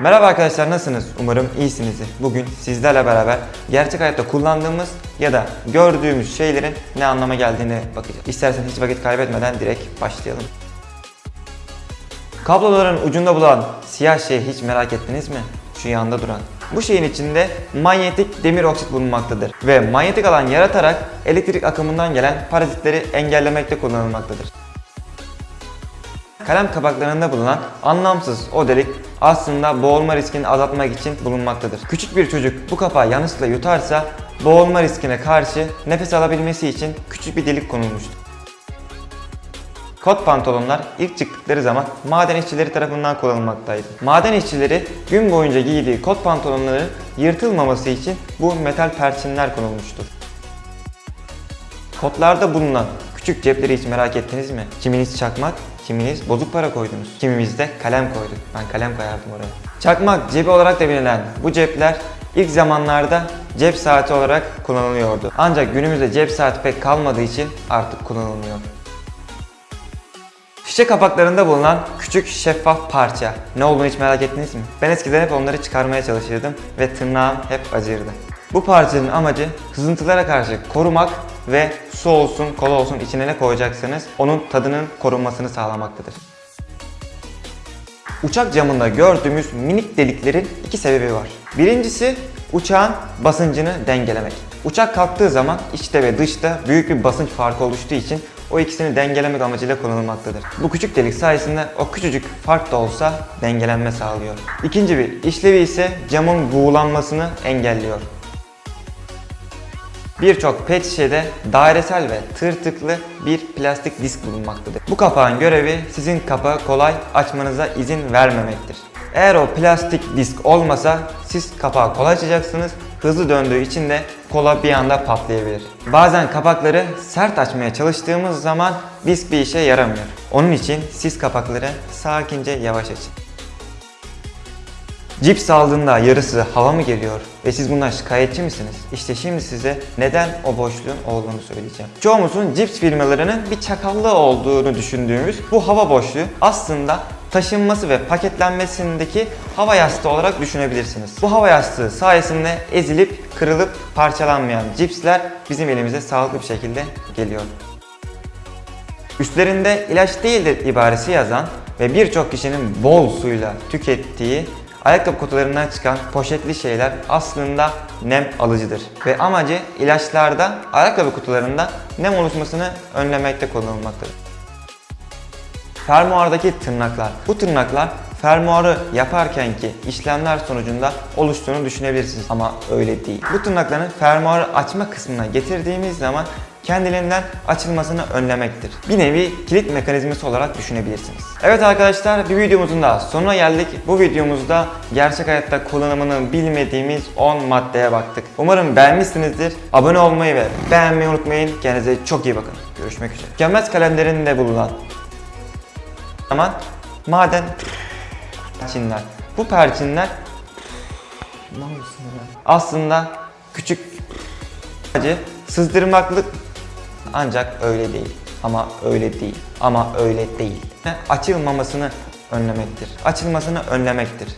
Merhaba arkadaşlar nasılsınız? Umarım iyisinizdir. Bugün sizlerle beraber gerçek hayatta kullandığımız ya da gördüğümüz şeylerin ne anlama geldiğine bakacağız. İsterseniz hiç vakit kaybetmeden direkt başlayalım. Kabloların ucunda bulan siyah şeyi hiç merak ettiniz mi? Şu yanda duran. Bu şeyin içinde manyetik demir oksit bulunmaktadır ve manyetik alan yaratarak elektrik akımından gelen parazitleri engellemekte kullanılmaktadır. Kalem kapaklarında bulunan anlamsız o delik aslında boğulma riskini azaltmak için bulunmaktadır. Küçük bir çocuk bu kapağı yanlışlıkla yutarsa boğulma riskine karşı nefes alabilmesi için küçük bir delik konulmuştur. Kot pantolonlar ilk çıktıkları zaman maden işçileri tarafından kullanılmaktaydı. Maden işçileri gün boyunca giydiği kot pantolonları yırtılmaması için bu metal perçinler konulmuştur. Kotlarda bulunan küçük cepleri hiç merak ettiniz mi? Kiminiz çakmak, kiminiz bozuk para koydunuz. Kimimiz de kalem koyduk. Ben kalem koyardım oraya. Çakmak cebi olarak da bilinen bu cepler ilk zamanlarda cep saati olarak kullanılıyordu. Ancak günümüzde cep saati pek kalmadığı için artık kullanılmıyor. Şişe kapaklarında bulunan küçük şeffaf parça. Ne olduğunu hiç merak ettiniz mi? Ben eskiden hep onları çıkarmaya çalışırdım ve tırnağım hep acırdı. Bu parçanın amacı sızıntılara karşı korumak ve su olsun, kola olsun içine ne koyacaksanız onun tadının korunmasını sağlamaktadır. Uçak camında gördüğümüz minik deliklerin iki sebebi var. Birincisi uçağın basıncını dengelemek. Uçak kalktığı zaman içte ve dışta büyük bir basınç farkı oluştuğu için o ikisini dengelemek amacıyla kullanılmaktadır. Bu küçük delik sayesinde o küçücük fark da olsa dengelenme sağlıyor. İkinci bir işlevi ise camın buğulanmasını engelliyor. Birçok pet şişede dairesel ve tırtıklı bir plastik disk bulunmaktadır. Bu kapağın görevi sizin kapağı kolay açmanıza izin vermemektir. Eğer o plastik disk olmasa siz kapağı kolay açacaksınız, hızlı döndüğü için de kola bir anda patlayabilir. Bazen kapakları sert açmaya çalıştığımız zaman disk bir işe yaramıyor. Onun için siz kapakları sakince yavaş açın. Cips aldığında yarısı hava mı geliyor ve siz bundan şikayetçi misiniz? İşte şimdi size neden o boşluğun olduğunu söyleyeceğim. Çoğumuzun cips firmalarının bir çakallığı olduğunu düşündüğümüz bu hava boşluğu aslında taşınması ve paketlenmesindeki hava yastığı olarak düşünebilirsiniz. Bu hava yastığı sayesinde ezilip kırılıp parçalanmayan cipsler bizim elimize sağlıklı bir şekilde geliyor. Üstlerinde ilaç değildir ibaresi yazan ve birçok kişinin bol suyla tükettiği ayakkabı kutularından çıkan poşetli şeyler aslında nem alıcıdır. Ve amacı ilaçlarda ayakkabı kutularında nem oluşmasını önlemekte kullanılmaktadır. Fermuardaki tırnaklar. Bu tırnaklar fermuarı yaparkenki işlemler sonucunda oluştuğunu düşünebilirsiniz ama öyle değil. Bu tırnakların fermuarı açma kısmına getirdiğimiz zaman kendiliğinden açılmasını önlemektir. Bir nevi kilit mekanizması olarak düşünebilirsiniz. Evet arkadaşlar bir videomuzun daha sonuna geldik. Bu videomuzda gerçek hayatta kullanımını bilmediğimiz 10 maddeye baktık. Umarım beğenmişsinizdir. Abone olmayı ve beğenmeyi unutmayın. Kendinize çok iyi bakın. Görüşmek üzere. Tükenmez kalemlerinde bulunan zaman maden perçinler. Bu perçinler aslında küçük acı sızdırmaklık ancak öyle değil. Ama öyle değil. Ama öyle değil. Açılmamasını önlemektir. Açılmasını önlemektir.